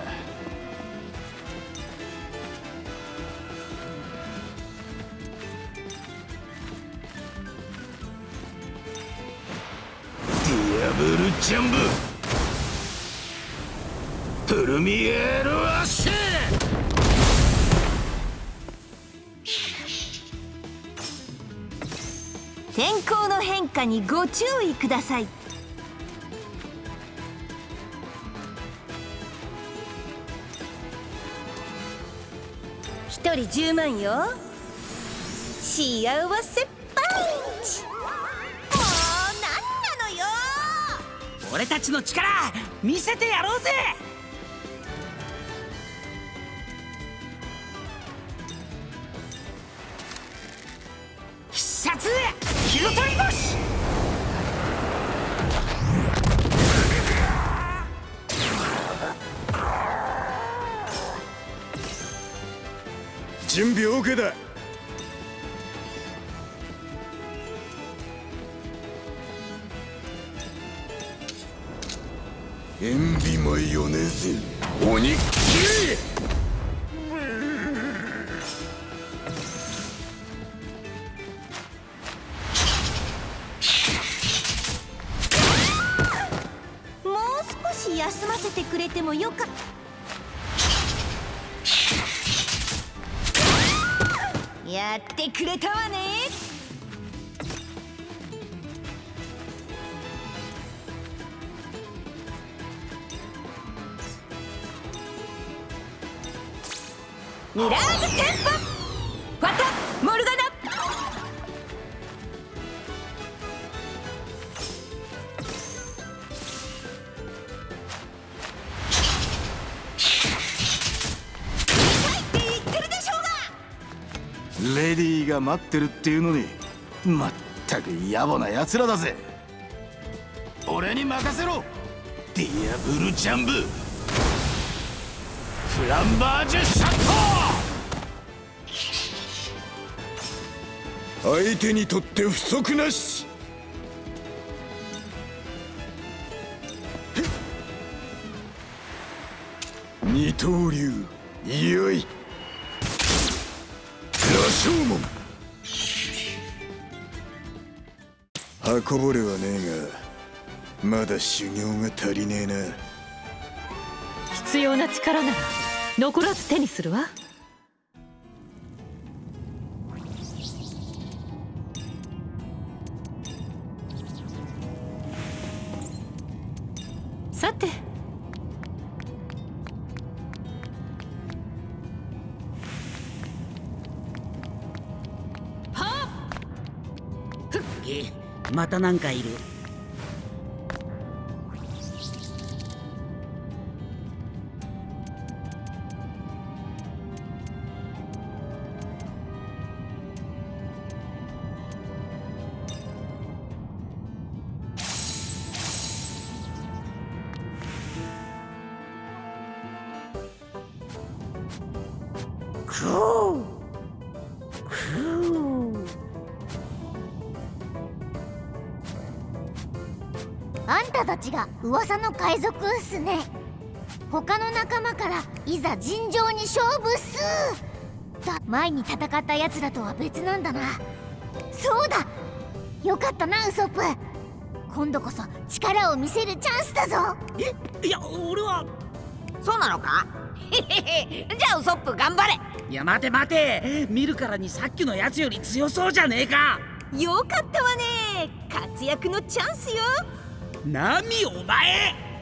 ブルジャンブプルミエールアッシュ。天候の変化にご注意ください。一人10万よ。幸せパンチ。もう何なのよ。俺たちの力見せてやろうぜ。が待ってるっていうのにまったく野暮な奴らだぜ。俺に任せろ。ディアブルジャンブ。フランバージュシャット。相手にとって不足なし。二刀流よい。羅生門。運ぼれはねえがまだ修行が足りねえな。必要な力なら残らず手にするわ。またなんかいる。海賊っすね。他の仲間からいざ尋常に勝負っす。だ前に戦った奴らとは別なんだな。そうだ。よかったなウソップ。今度こそ力を見せるチャンスだぞ。えいや俺は。そうなのか？じゃあウソップ頑張れ。いや待て待て。見るからにさっきのやつより強そうじゃねえか。よかったわね。活躍のチャンスよ。ナミお前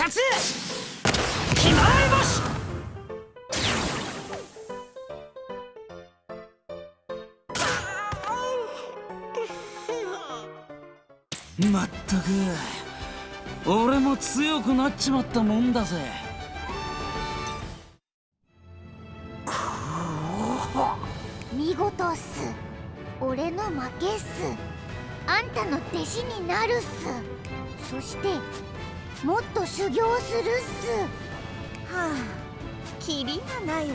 殺ひまわり星まったく俺も強くなっちまったもんだぜ。見事っす。俺の負けっす。あんたの弟子になるっす。そしてもっと修行するっす。はあキリがないわね。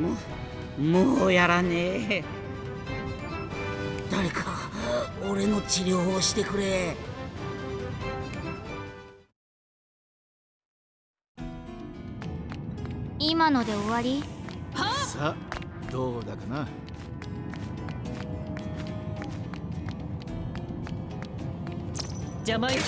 もうもうやらねえ。誰か俺の治療をしてくれ。今ので終わり？さあどうだかな？邪魔よ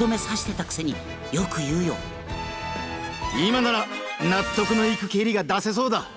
どめ刺してたくせによく言うよ。今なら納得のいく蹴りが出せそうだ。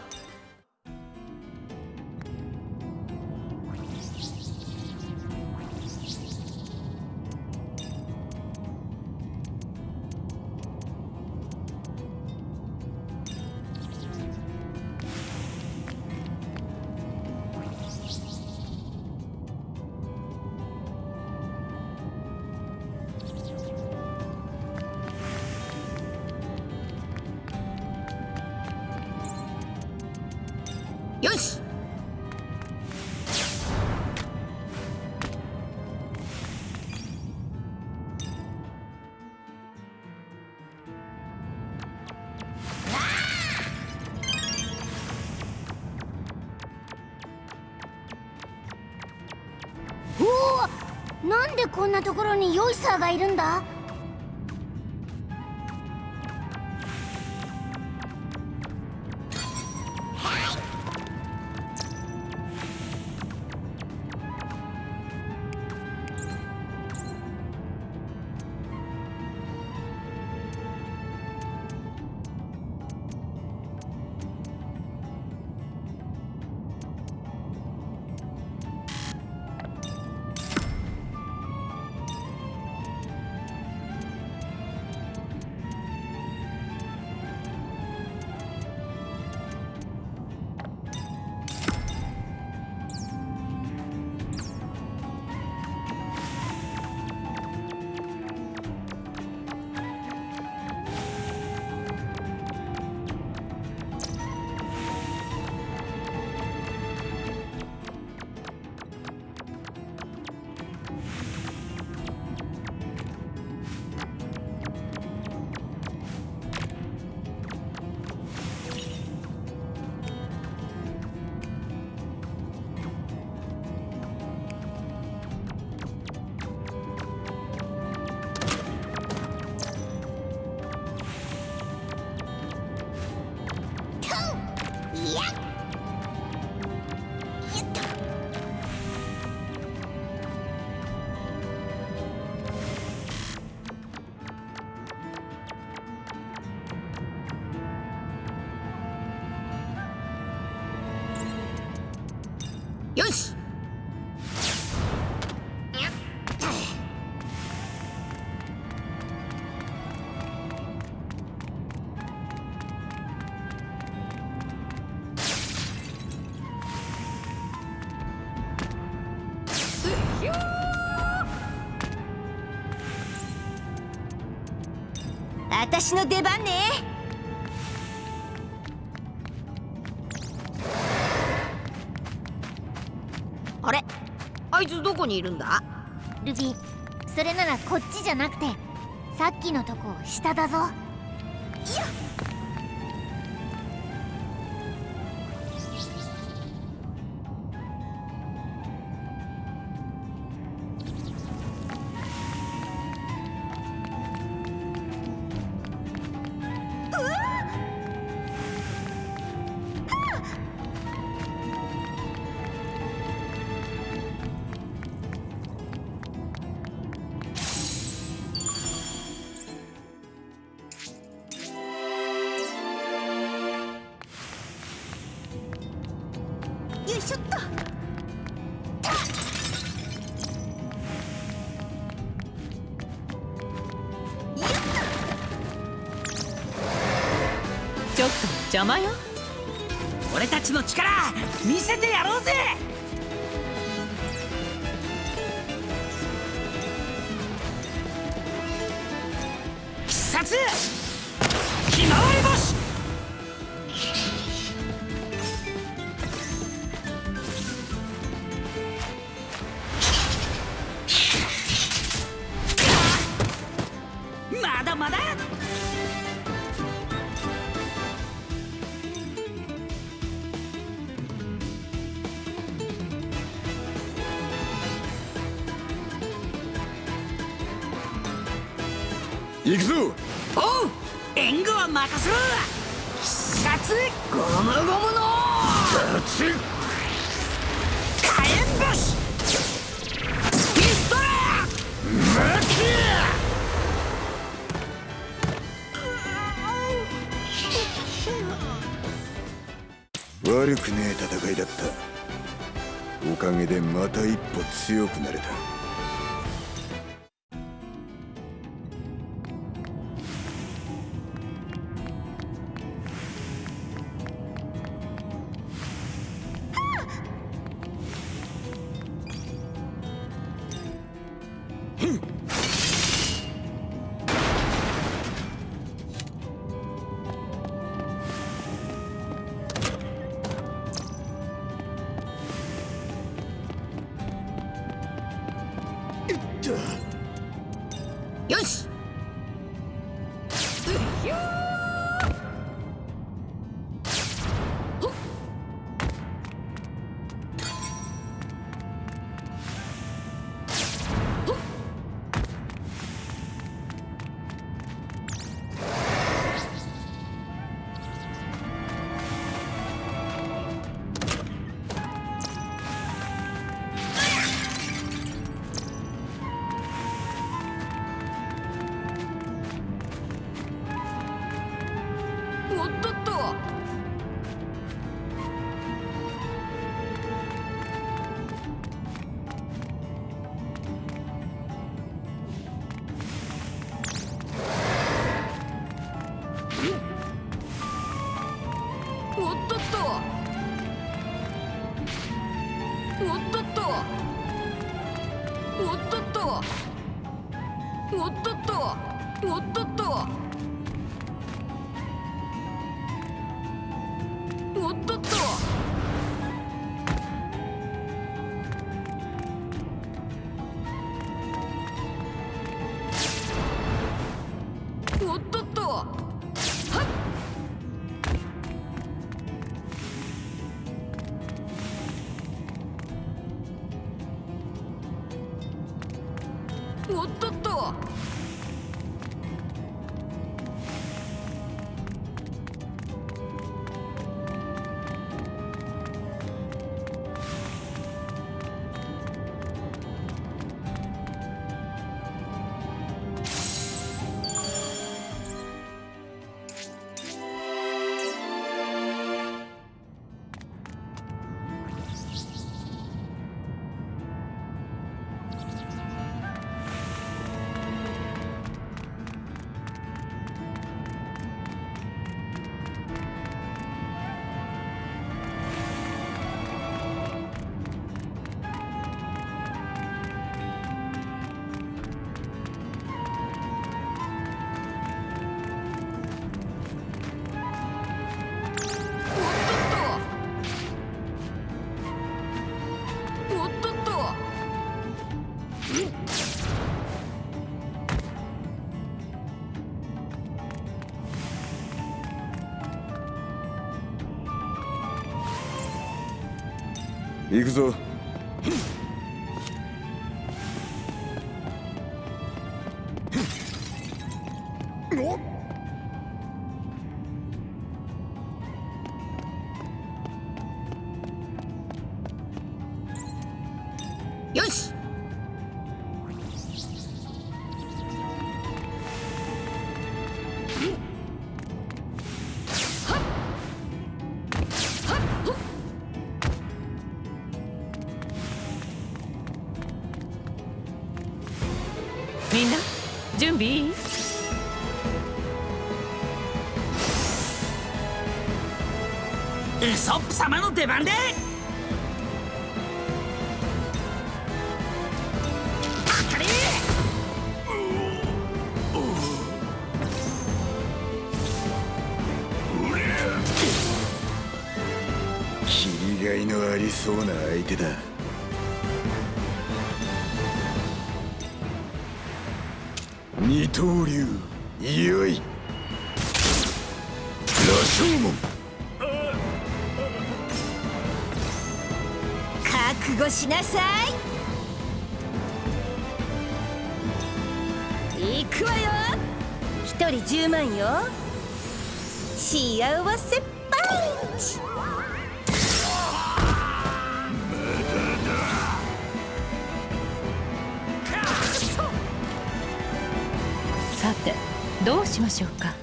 こんなところにヨイサーがいるんだ。私の出番ね。あれ？あいつどこにいるんだ？ルビーそれならこっちじゃなくてさっきのとこ下だぞ邪魔よ。俺たちの力見せてやろうぜ。強くなれた。とおっとっと。おっとっと。おっとっと。行くぞ。様の出番で。当たり。切りがいのありそうな相手だ幸せパンチ。さてどうしましょうか？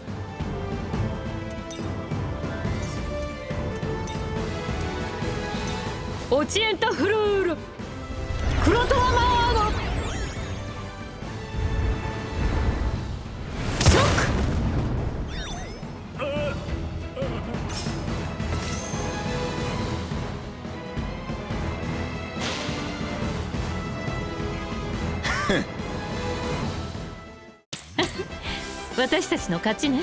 オチエンタフルール。クロトワマー私たちの勝ちね。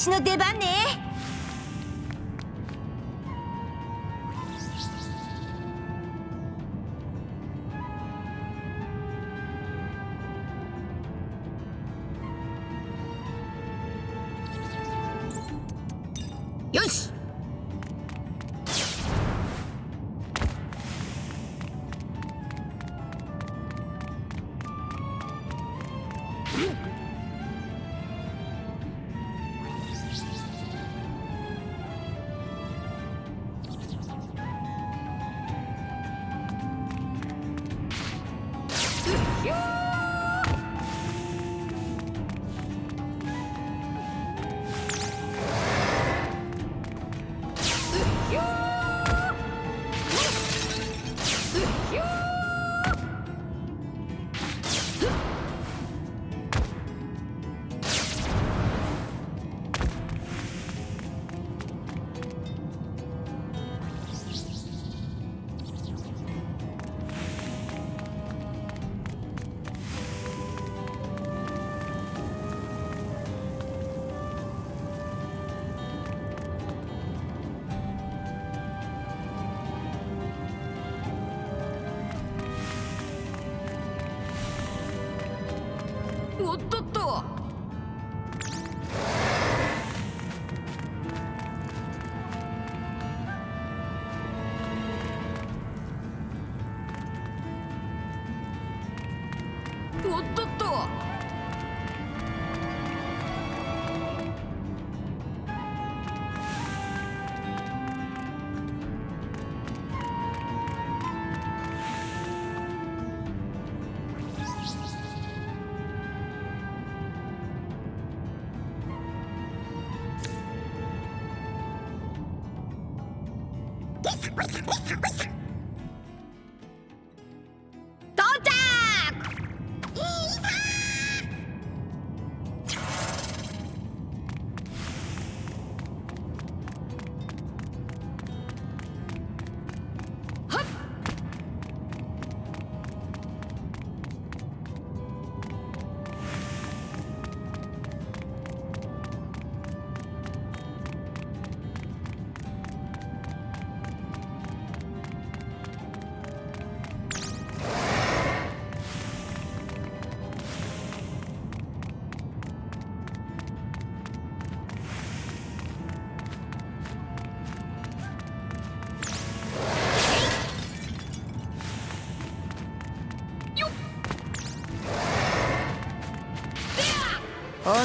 私の出番ね。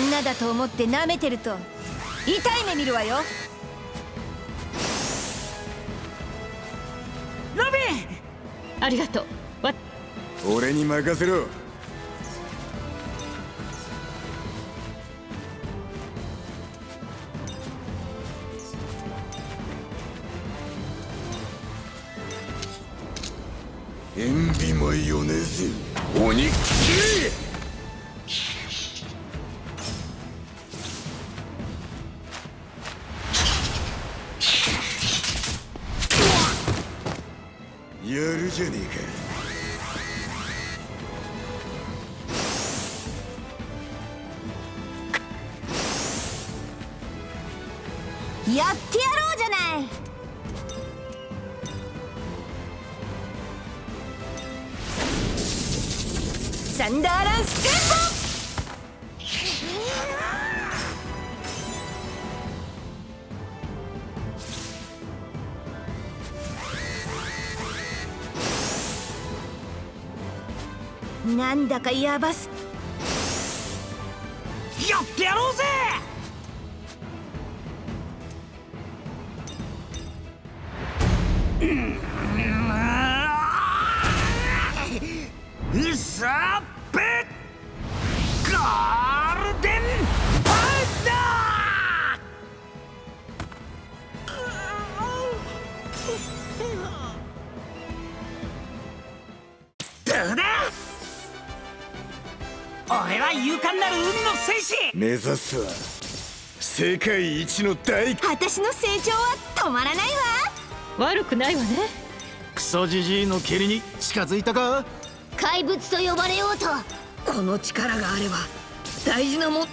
女だと思って舐めてると痛い目見るわよ。ロビン！ありがとう。わ俺に任せろかヤバす俺は勇敢なる海の戦士。目指すは世界一の大私の成長は止まらないわ。悪くないわね。クソジジイの蹴りに近づいたか？怪物と呼ばれようと。この力があれば大事なも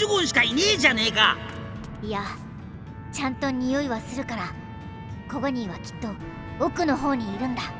ジュゴンしかいねえじゃねえか。いやちゃんと匂いはするからコゴニーはきっと奥の方にいるんだ。